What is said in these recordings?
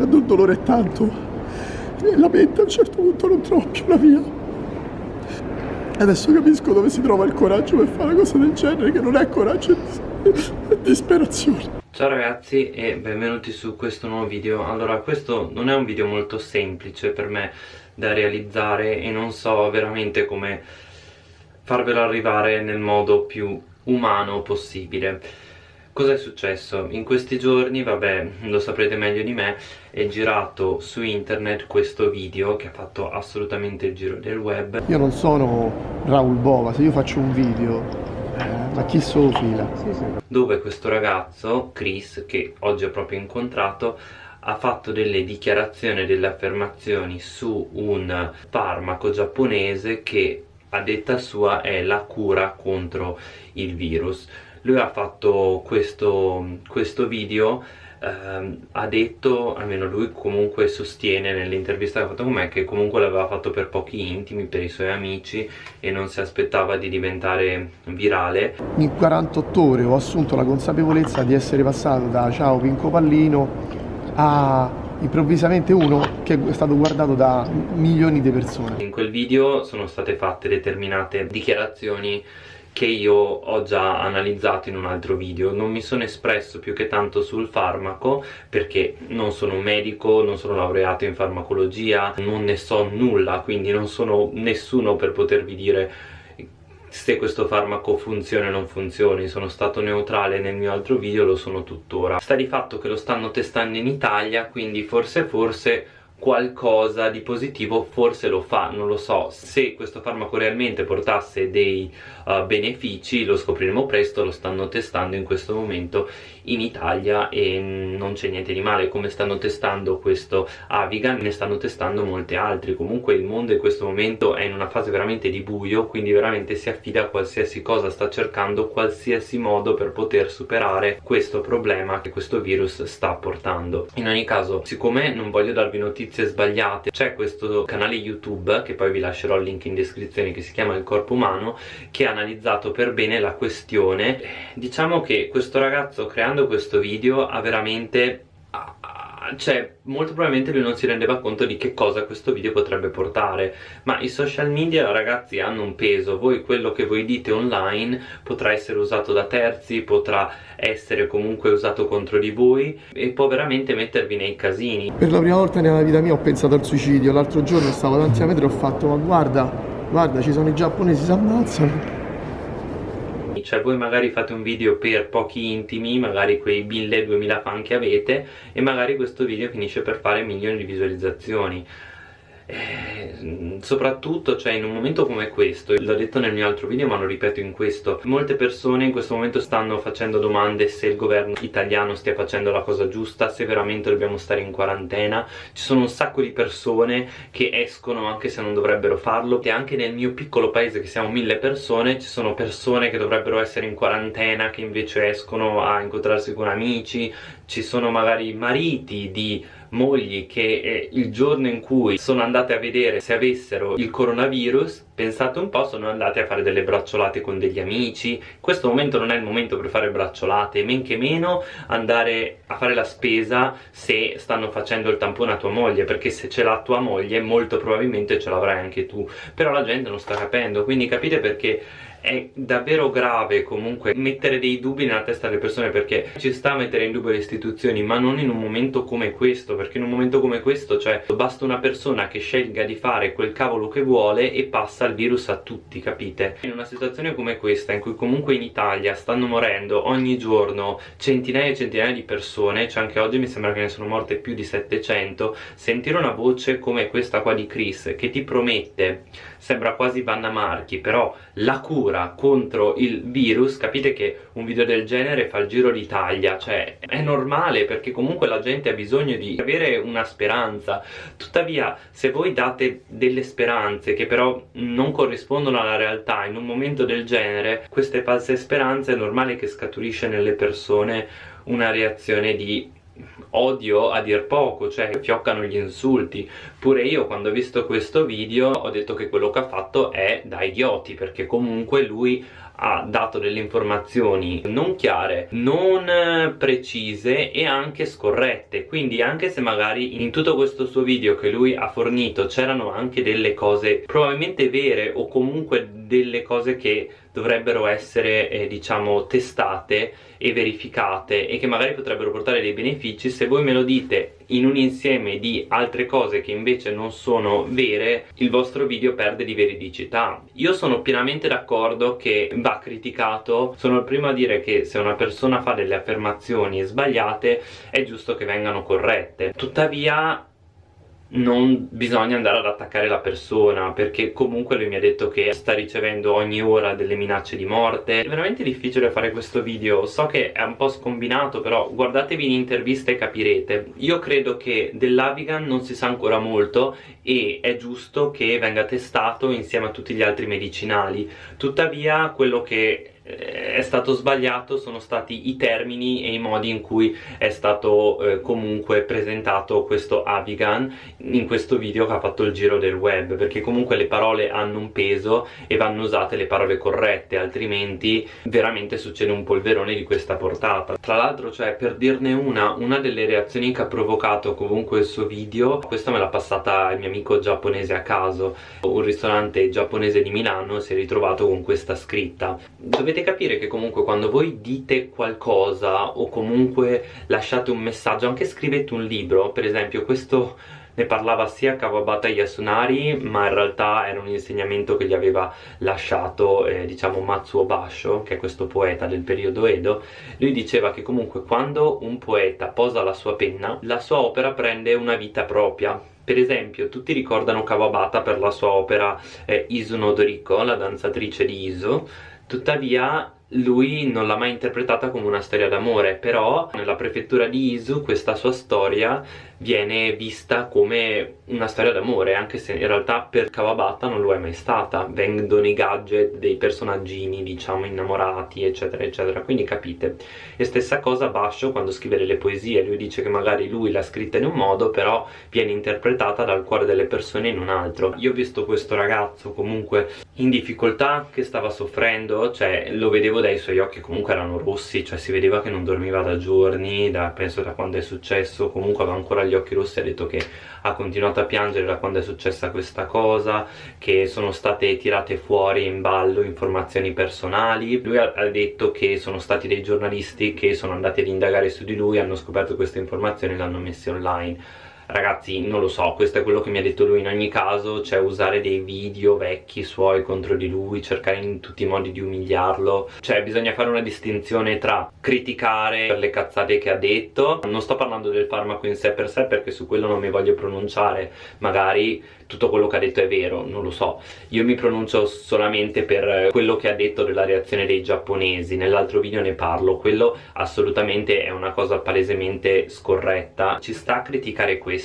quando il dolore è tanto e la mente a un certo punto non trova più la via. Adesso capisco dove si trova il coraggio per fare una cosa del genere, che non è coraggio, è disperazione. Ciao ragazzi e benvenuti su questo nuovo video Allora questo non è un video molto semplice per me da realizzare e non so veramente come farvelo arrivare nel modo più umano possibile Cosa è successo? In questi giorni, vabbè, lo saprete meglio di me, è girato su internet questo video che ha fatto assolutamente il giro del web. Io non sono Raul Bova, se io faccio un video, eh, ma chi solo fila? Sì, sì. Dove questo ragazzo, Chris, che oggi ho proprio incontrato, ha fatto delle dichiarazioni, delle affermazioni su un farmaco giapponese che a detta sua è la cura contro il virus lui ha fatto questo, questo video ehm, ha detto, almeno lui comunque sostiene nell'intervista che ha fatto con me che comunque l'aveva fatto per pochi intimi, per i suoi amici e non si aspettava di diventare virale. In 48 ore ho assunto la consapevolezza di essere passato da ciao Pinco Pallino a improvvisamente uno che è stato guardato da milioni di persone. In quel video sono state fatte determinate dichiarazioni che io ho già analizzato in un altro video. Non mi sono espresso più che tanto sul farmaco perché non sono un medico, non sono laureato in farmacologia non ne so nulla quindi non sono nessuno per potervi dire se questo farmaco funziona o non funzioni sono stato neutrale nel mio altro video lo sono tuttora. Sta di fatto che lo stanno testando in Italia quindi forse forse qualcosa di positivo forse lo fa, non lo so. Se questo farmaco realmente portasse dei uh, benefici lo scopriremo presto, lo stanno testando in questo momento in Italia e non c'è niente di male come stanno testando questo Avigan ne stanno testando molti altri comunque il mondo in questo momento è in una fase veramente di buio quindi veramente si affida a qualsiasi cosa sta cercando qualsiasi modo per poter superare questo problema che questo virus sta portando. In ogni caso siccome non voglio darvi notizie notizie sbagliate c'è questo canale youtube che poi vi lascerò il link in descrizione che si chiama il corpo umano che ha analizzato per bene la questione. Diciamo che questo ragazzo creando questo video ha veramente cioè molto probabilmente lui non si rendeva conto di che cosa questo video potrebbe portare. Ma i social media ragazzi hanno un peso. Voi quello che voi dite online potrà essere usato da terzi potrà essere comunque usato contro di voi e può veramente mettervi nei casini. Per la prima volta nella vita mia ho pensato al suicidio. L'altro giorno stavo davanti a metro e ho fatto ma guarda guarda ci sono i giapponesi si ammazzano cioè voi magari fate un video per pochi intimi magari quei 1000-2000 fan che avete e magari questo video finisce per fare milioni di visualizzazioni eh, soprattutto cioè in un momento come questo l'ho detto nel mio altro video ma lo ripeto in questo molte persone in questo momento stanno facendo domande se il governo italiano stia facendo la cosa giusta se veramente dobbiamo stare in quarantena. Ci sono un sacco di persone che escono anche se non dovrebbero farlo. E anche nel mio piccolo paese che siamo mille persone ci sono persone che dovrebbero essere in quarantena che invece escono a incontrarsi con amici ci sono magari mariti di mogli che eh, il giorno in cui sono andate a vedere se avessero il coronavirus pensate un po' sono andate a fare delle bracciolate con degli amici. Questo momento non è il momento per fare bracciolate men che meno andare a fare la spesa se stanno facendo il tampone a tua moglie perché se ce l'ha tua moglie molto probabilmente ce l'avrai anche tu. Però la gente non sta capendo quindi capite perché è davvero grave comunque mettere dei dubbi nella testa delle persone perché ci sta a mettere in dubbio le istituzioni ma non in un momento come questo perché in un momento come questo cioè basta una persona che scelga di fare quel cavolo che vuole e passa il virus a tutti capite? In una situazione come questa in cui comunque in Italia stanno morendo ogni giorno centinaia e centinaia di persone cioè anche oggi mi sembra che ne sono morte più di 700 sentire una voce come questa qua di Chris che ti promette sembra quasi Vanna Marchi però la cura contro il virus capite che un video del genere fa il giro d'Italia cioè è normale perché comunque la gente ha bisogno di avere una speranza. Tuttavia se voi date delle speranze che però non corrispondono alla realtà in un momento del genere queste false speranze è normale che scaturisce nelle persone una reazione di odio a dir poco, cioè fioccano gli insulti. Pure io quando ho visto questo video ho detto che quello che ha fatto è da idioti, perché comunque lui ha dato delle informazioni non chiare, non precise e anche scorrette quindi anche se magari in tutto questo suo video che lui ha fornito c'erano anche delle cose probabilmente vere o comunque delle cose che dovrebbero essere eh, diciamo testate e verificate e che magari potrebbero portare dei benefici. Se voi me lo dite in un insieme di altre cose che invece non sono vere il vostro video perde di veridicità. Io sono pienamente d'accordo che va criticato. Sono il primo a dire che se una persona fa delle affermazioni sbagliate è giusto che vengano corrette. Tuttavia non bisogna andare ad attaccare la persona perché comunque lui mi ha detto che sta ricevendo ogni ora delle minacce di morte. È veramente difficile fare questo video. So che è un po' scombinato però guardatevi l'intervista e capirete. Io credo che dell'Avigan non si sa ancora molto e è giusto che venga testato insieme a tutti gli altri medicinali. Tuttavia quello che è stato sbagliato sono stati i termini e i modi in cui è stato eh, comunque presentato questo Avigan in questo video che ha fatto il giro del web perché comunque le parole hanno un peso e vanno usate le parole corrette altrimenti veramente succede un polverone di questa portata. Tra l'altro cioè per dirne una una delle reazioni che ha provocato comunque il suo video questa me l'ha passata il mio amico giapponese a caso. Un ristorante giapponese di Milano si è ritrovato con questa scritta. Dovete dovete capire che comunque quando voi dite qualcosa o comunque lasciate un messaggio, anche scrivete un libro, per esempio questo ne parlava sia Kawabata Yasunari ma in realtà era un insegnamento che gli aveva lasciato eh, diciamo Matsuo Basho che è questo poeta del periodo Edo. Lui diceva che comunque quando un poeta posa la sua penna la sua opera prende una vita propria. Per esempio tutti ricordano Kawabata per la sua opera eh, Isu no Doriko, la danzatrice di Isu tuttavia lui non l'ha mai interpretata come una storia d'amore però nella prefettura di Izu questa sua storia viene vista come una storia d'amore anche se in realtà per Kawabata non lo è mai stata vendono i gadget dei personaggini diciamo innamorati eccetera eccetera. Quindi capite e stessa cosa Basho quando scrive le poesie. Lui dice che magari lui l'ha scritta in un modo però viene interpretata dal cuore delle persone in un altro. Io ho visto questo ragazzo comunque in difficoltà che stava soffrendo cioè lo vedevo dai suoi occhi comunque erano rossi cioè si vedeva che non dormiva da giorni da, penso da quando è successo comunque aveva ancora gli occhi rossi ha detto che ha continuato a piangere da quando è successa questa cosa che sono state tirate fuori in ballo informazioni personali. Lui ha, ha detto che sono stati dei giornalisti che sono andati ad indagare su di lui hanno scoperto queste informazioni e le hanno messe online ragazzi non lo so questo è quello che mi ha detto lui. In ogni caso cioè usare dei video vecchi suoi contro di lui cercare in tutti i modi di umiliarlo. Cioè bisogna fare una distinzione tra criticare per le cazzate che ha detto. Non sto parlando del farmaco in sé per sé perché su quello non mi voglio pronunciare. Magari tutto quello che ha detto è vero, non lo so. Io mi pronuncio solamente per quello che ha detto della reazione dei giapponesi. Nell'altro video ne parlo. Quello assolutamente è una cosa palesemente scorretta. Ci sta a criticare questo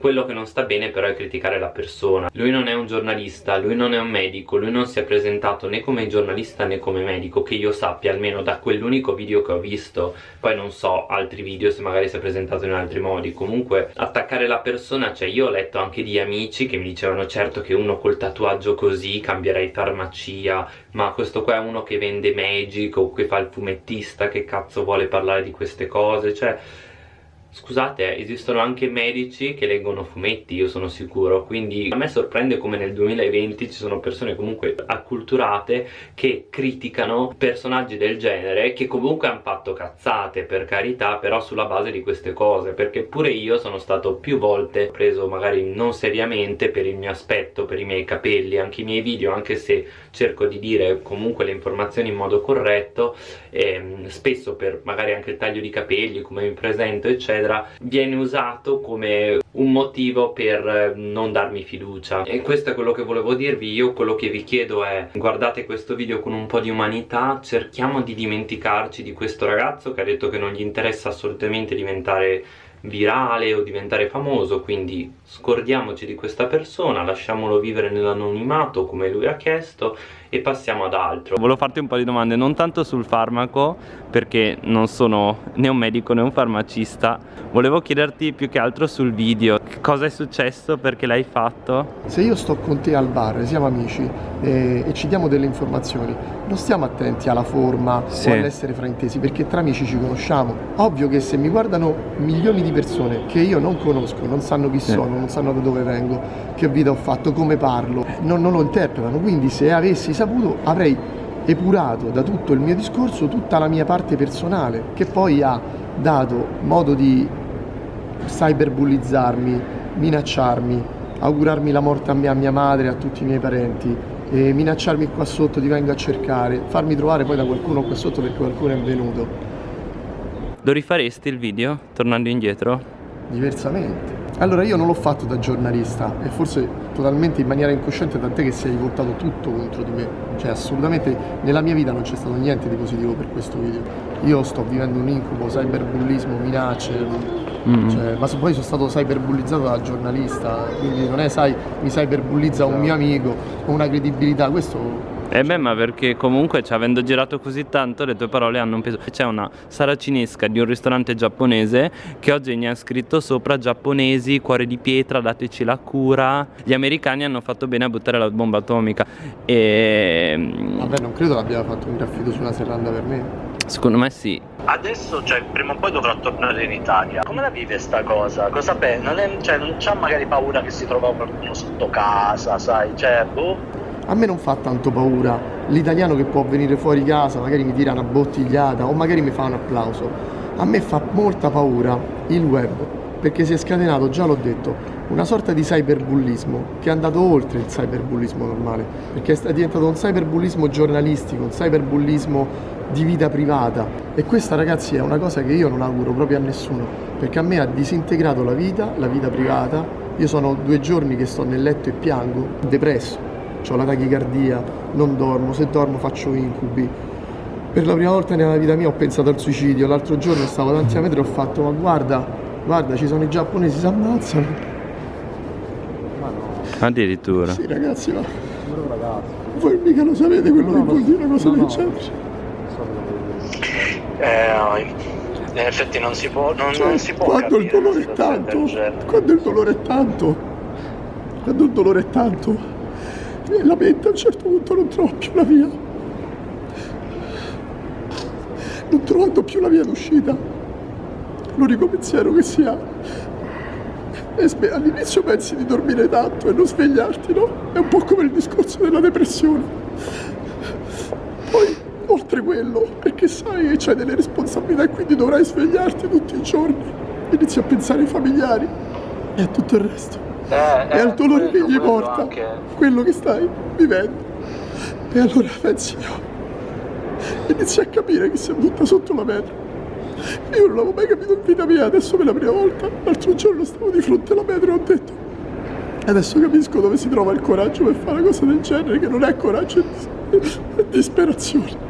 quello che non sta bene però è criticare la persona. Lui non è un giornalista, lui non è un medico lui non si è presentato né come giornalista né come medico che io sappia almeno da quell'unico video che ho visto. Poi non so altri video se magari si è presentato in altri modi. Comunque attaccare la persona cioè io ho letto anche di amici che mi dicevano certo che uno col tatuaggio così cambierei farmacia ma questo qua è uno che vende magic o che fa il fumettista che cazzo vuole parlare di queste cose cioè Scusate, esistono anche medici che leggono fumetti, io sono sicuro, quindi a me sorprende come nel 2020 ci sono persone comunque acculturate che criticano personaggi del genere che comunque hanno fatto cazzate, per carità, però sulla base di queste cose, perché pure io sono stato più volte preso magari non seriamente per il mio aspetto, per i miei capelli, anche i miei video, anche se cerco di dire comunque le informazioni in modo corretto, ehm, spesso per magari anche il taglio di capelli, come mi presento, eccetera, eccetera viene usato come un motivo per eh, non darmi fiducia. E questo è quello che volevo dirvi. Io quello che vi chiedo è guardate questo video con un po' di umanità cerchiamo di dimenticarci di questo ragazzo che ha detto che non gli interessa assolutamente diventare virale o diventare famoso quindi scordiamoci di questa persona lasciamolo vivere nell'anonimato come lui ha chiesto e passiamo ad altro. Volevo farti un po' di domande non tanto sul farmaco perché non sono né un medico né un farmacista. Volevo chiederti più che altro sul video. Cosa è successo? Perché l'hai fatto? Se io sto con te al bar siamo amici e, e ci diamo delle informazioni non stiamo attenti alla forma sì. o all'essere fraintesi perché tra amici ci conosciamo. Ovvio che se mi guardano milioni di persone che io non conosco non sanno chi sono non sanno da dove vengo che vita ho fatto come parlo. Non, non lo interpretano. Quindi se avessi saputo avrei epurato da tutto il mio discorso tutta la mia parte personale che poi ha dato modo di cyberbullizzarmi, minacciarmi, augurarmi la morte a me, a mia madre, a tutti i miei parenti, minacciarmi qua sotto, ti vengo a cercare, farmi trovare poi da qualcuno qua sotto perché qualcuno è venuto. Lo rifaresti il video, tornando indietro? Diversamente. Allora io non l'ho fatto da giornalista e forse totalmente in maniera incosciente tant'è che si è rivoltato tutto contro di me. Cioè assolutamente nella mia vita non c'è stato niente di positivo per questo video. Io sto vivendo un incubo, cyberbullismo, minacce. Mm. Cioè, ma poi sono stato cyberbullizzato da giornalista quindi non è sai mi cyberbullizza un mio amico con una credibilità. Questo eh beh ma perché comunque cioè, avendo girato così tanto le tue parole hanno un peso C'è una saracinesca di un ristorante giapponese che oggi ne ha scritto sopra giapponesi, cuore di pietra, dateci la cura Gli americani hanno fatto bene a buttare la bomba atomica e... Vabbè non credo l'abbia fatto un graffito su una serranda per me Secondo me sì. Adesso, cioè, prima o poi dovrò tornare in Italia. Come la vive sta cosa? Cosa pensa? Non, è, cioè, non c'ha magari paura che si trova qualcuno sotto casa, sai? Cioè, boh a me non fa tanto paura l'italiano che può venire fuori casa, magari mi tira una bottigliata o magari mi fa un applauso. A me fa molta paura il web, perché si è scatenato, già l'ho detto, una sorta di cyberbullismo che è andato oltre il cyberbullismo normale, perché è diventato un cyberbullismo giornalistico, un cyberbullismo di vita privata. E questa ragazzi è una cosa che io non auguro proprio a nessuno, perché a me ha disintegrato la vita, la vita privata, io sono due giorni che sto nel letto e piango, depresso, ho la tachicardia, non dormo, se dormo faccio incubi. Per la prima volta nella vita mia ho pensato al suicidio, l'altro giorno stavo davanti a metro e ho fatto ma guarda, guarda ci sono i giapponesi, si ammazzano. Ma no. Addirittura. Sì ragazzi, ma... Voi mica lo sapete quello no, che vuol dire una cosa del genere. Eh, in effetti non si può, non, cioè, non si può quando il dolore è tanto, quando il dolore è tanto, quando il dolore è tanto, e la a un certo punto non trova più la via. Non trovando più la via d'uscita. L'unico pensiero che si ha all'inizio pensi di dormire tanto e non svegliarti no? è un po' come il discorso della depressione. Poi oltre quello perché sai che c'hai delle responsabilità e quindi dovrai svegliarti tutti i giorni. Inizi a pensare ai familiari e a tutto il resto e al dolore che gli porta quello che stai vivendo. E allora pensi io, inizi a capire che si butta sotto la metro. Io non l'avevo mai capito in vita mia, adesso per la prima volta, l'altro giorno stavo di fronte alla metro e ho detto adesso capisco dove si trova il coraggio per fare una cosa del genere, che non è coraggio, è disperazione.